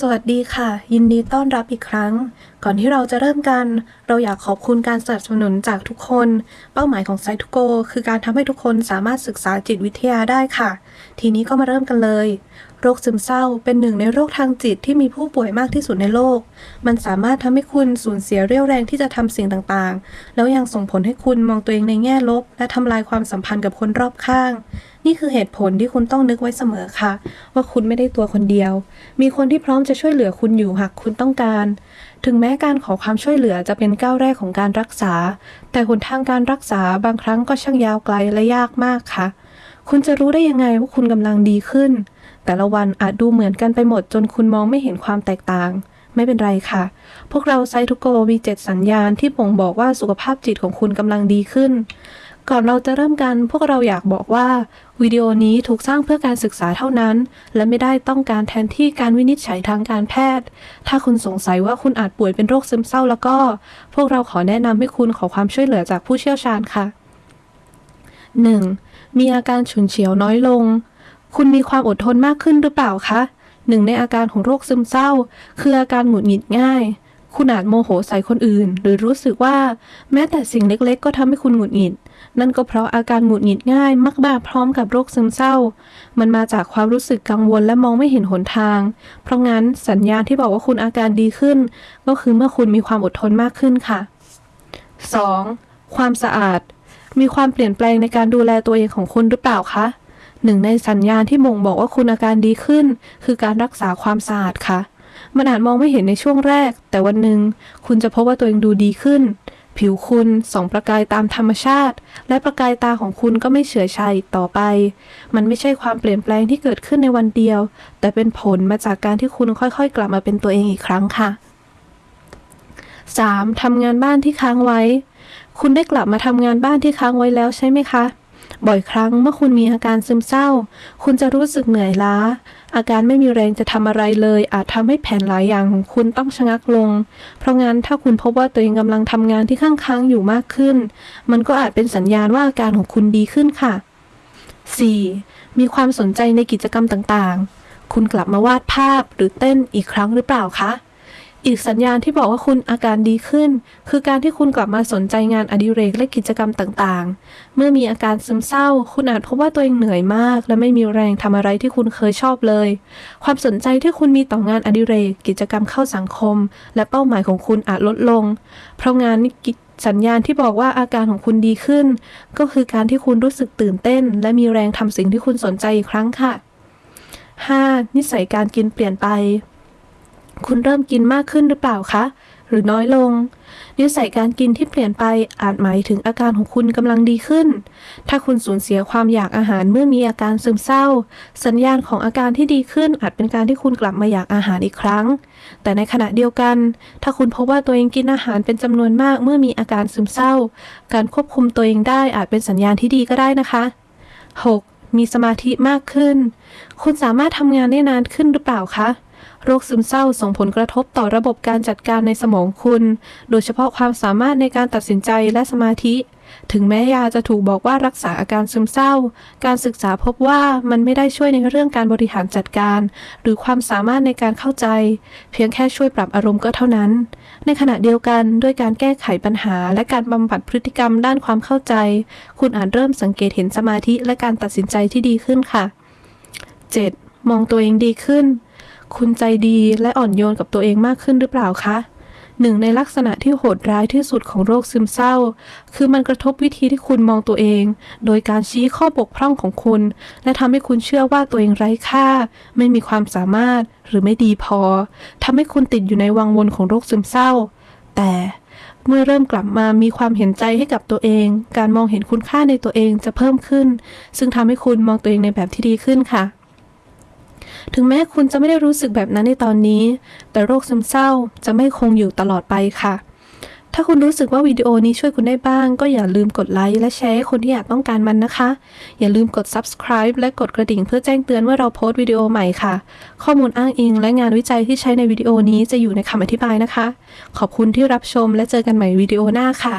สวัสดีค่ะ ยินดีต้อนรับอีกครั้งก่อนที่เราจะเริ่มกัน เราอยากขอบคุณการสนับสนุนจากทุกคน เป้าหมายของไซทูโกคือการทำให้ทุกคนสามารถศึกษาจิตวิทยาได้ค่ะ ทีนี้ก็มาเริ่มกันเลย โรคซึมเศร้าเป็นหนึ่งในโรคทางจิตที่มีผู้ป่วยมากที่สุดในโลก มันสามารถทำให้คุณสูญเสียเรี่ยวแรงที่จะทำสิ่งต่างๆ แล้วยังส่งผลให้คุณมองตัวเองในแง่ลบ และทำลายความสัมพันธ์กับคนรอบข้าง นี่คือเหตุผลที่คุณต้องนึกไว้เสมอค่ะ ว่าคุณไม่ได้ตัวคนเดียว มีคนที่พร้อมจะช่วยเหลือคุณอยู่หากคุณต้องการถึงแม้การขอความช่วยเหลือจะเป็นก้าวแรกของการรักษา แต่หนทางการรักษาบางครั้งก็ช่างยาวไกลและยากมากค่ะ คุณจะรู้ได้ยังไงว่าคุณกำลังดีขึ้น แต่ละวันอาจดูเหมือนกันไปหมดจนคุณมองไม่เห็นความแตกต่าง ไม่เป็นไรค่ะ พวกเราไซทุโกมีเจ็ดสัญญาณที่บ่งบอกว่าสุขภาพจิตของคุณกำลังดีขึ้น ก่อนเราจะเริ่มกันพวกเราอยากบอกว่า วิดีโอนี้ถูกสร้างเพื่อการศึกษาเท่านั้น และไม่ได้ต้องการแทนที่การวินิจฉัยทางการแพทย์ ถ้าคุณสงสัยว่าคุณอาจป่วยเป็นโรคซึมเศร้าแล้วก็ พวกเราขอแนะนำให้คุณขอความช่วยเหลือจากผู้เชี่ยวชาญค่ะ 1. มีอาการฉุนเฉียวน้อยลง คุณมีความอดทนมากขึ้นหรือเปล่าคะหนึ่งในอาการของโรคซึมเศร้า คืออาการหงุดหงิดง่าย คุณอาจโมโหใส่คนอื่น หรือรู้สึกว่า แม้แต่สิ่งเล็กๆ ก็ทำให้คุณหงุดหงิด นั่นก็เพราะอาการหงุดหงิดง่ายมักมาพร้อมกับโรคซึมเศร้า มันมาจากความรู้สึกกังวลและมองไม่เห็นหนทาง เพราะงั้นสัญญาณที่บอกว่าคุณอาการดีขึ้น ก็คือเมื่อคุณมีความอดทนมากขึ้นค่ะ 2. ความสะอาด มีความเปลี่ยนแปลงในการดูแลตัวเองของคุณหรือเปล่าคะหนึ่งในสัญญาณที่บ่งบอกว่าคุณอาการดีขึ้น คือการรักษาความสะอาดค่ะ มันอาจมองไม่เห็นในช่วงแรก แต่วันหนึ่งคุณจะพบว่าตัวเองดูดีขึ้น ผิวคุณส่องประกายตามธรรมชาติ และประกายตาของคุณก็ไม่เฉื่อยชาอีกต่อไป มันไม่ใช่ความเปลี่ยนแปลงที่เกิดขึ้นในวันเดียว แต่เป็นผลมาจากการที่คุณค่อยๆ กลับมาเป็นตัวเองอีกครั้งค่ะ 3. ทำงานบ้านที่ค้างไว้ คุณได้กลับมาทำงานบ้านที่ค้างไว้แล้วใช่ไหมคะ บ่อยครั้งเมื่อคุณมีอาการซึมเศร้า คุณจะรู้สึกเหนื่อยล้า อาการไม่มีแรงจะทำอะไรเลย อาจทำให้แผนหลายอย่างของคุณต้องชะงักลง เพราะงั้นถ้าคุณพบว่าตัวเองกำลังทำงานที่ข้างค้างอยู่มากขึ้น มันก็อาจเป็นสัญญาณว่าอาการของคุณดีขึ้นค่ะ 4. มีความสนใจในกิจกรรมต่างๆ คุณกลับมาวาดภาพหรือเต้นอีกครั้งหรือเปล่าคะ อีกสัญญาณที่บอกว่าคุณอาการดีขึ้น คือการที่คุณกลับมาสนใจงานอดิเรกและกิจกรรมต่างๆ เมื่อมีอาการซึมเศร้า คุณอาจพบว่าตัวเองเหนื่อยมาก และไม่มีแรงทำอะไรที่คุณเคยชอบเลย ความสนใจที่คุณมีต่องานอดิเรก กิจกรรมเข้าสังคม และเป้าหมายของคุณอาจลดลง เพราะงานนี้สัญญาณที่บอกว่าอาการของคุณดีขึ้น ก็คือการที่คุณรู้สึกตื่นเต้น และมีแรงทำสิ่งที่คุณสนใจอีกครั้งค่ะ 5. นิสัยการกินเปลี่ยนไป คุณเริ่มกินมากขึ้นหรือเปล่าคะ หรือน้อยลง นิสัยการกินที่เปลี่ยนไปอาจหมายถึงอาการของคุณกำลังดีขึ้น ถ้าคุณสูญเสียความอยากอาหารเมื่อมีอาการซึมเศร้า สัญญาณของอาการที่ดีขึ้นอาจเป็นการที่คุณกลับมาอยากอาหารอีกครั้ง แต่ในขณะเดียวกัน ถ้าคุณพบว่าตัวเองกินอาหารเป็นจำนวนมากเมื่อมีอาการซึมเศร้า การควบคุมตัวเองได้อาจเป็นสัญญาณที่ดีก็ได้นะคะ 6. มีสมาธิมากขึ้น คุณสามารถทำงานได้นานขึ้นหรือเปล่าคะ โรคซึมเศร้าส่งผลกระทบต่อระบบการจัดการในสมองคุณ โดยเฉพาะความสามารถในการตัดสินใจและสมาธิ ถึงแม้ยาจะถูกบอกว่ารักษาอาการซึมเศร้า การศึกษาพบว่ามันไม่ได้ช่วยในเรื่องการบริหารจัดการ หรือความสามารถในการเข้าใจ เพียงแค่ช่วยปรับอารมณ์ก็เท่านั้น ในขณะเดียวกันด้วยการแก้ไขปัญหา และการบำบัดพฤติกรรมด้านความเข้าใจ คุณอาจเริ่มสังเกตเห็นสมาธิและการตัดสินใจที่ดีขึ้นค่ะ 7. มองตัวเองดีขึ้น คุณใจดีและอ่อนโยนกับตัวเองมากขึ้นหรือเปล่าคะหนึ่งในลักษณะที่โหดร้ายที่สุดของโรคซึมเศร้า คือมันกระทบวิธีที่คุณมองตัวเอง โดยการชี้ข้อบกพร่องของคุณ และทำให้คุณเชื่อว่าตัวเองไร้ค่า ไม่มีความสามารถหรือไม่ดีพอทำให้คุณติดอยู่ในวังวนของโรคซึมเศร้า แต่เมื่อเริ่มกลับมามีความเห็นใจให้กับตัวเอง การมองเห็นคุณค่าในตัวเองจะเพิ่มขึ้น ซึ่งทำให้คุณมองตัวเองในแบบที่ดีขึ้นค่ะ ถึงแม้คุณจะไม่ได้รู้สึกแบบนั้นในตอนนี้ แต่โรคซึมเศร้าจะไม่คงอยู่ตลอดไปค่ะ ถ้าคุณรู้สึกว่าวิดีโอนี้ช่วยคุณได้บ้าง ก็อย่าลืมกดไลค์และแชร์ให้คนที่อยากต้องการมันนะคะ อย่าลืมกด subscribe และกดกระดิ่งเพื่อแจ้งเตือนว่าเราโพสต์วิดีโอใหม่ค่ะ ข้อมูลอ้างอิง และงานวิจัยที่ใช้ในวิดีโอนี้จะอยู่ในคำอธิบายนะคะ ขอบคุณที่รับชมและเจอกันใหม่วิดีโอหน้าค่ะ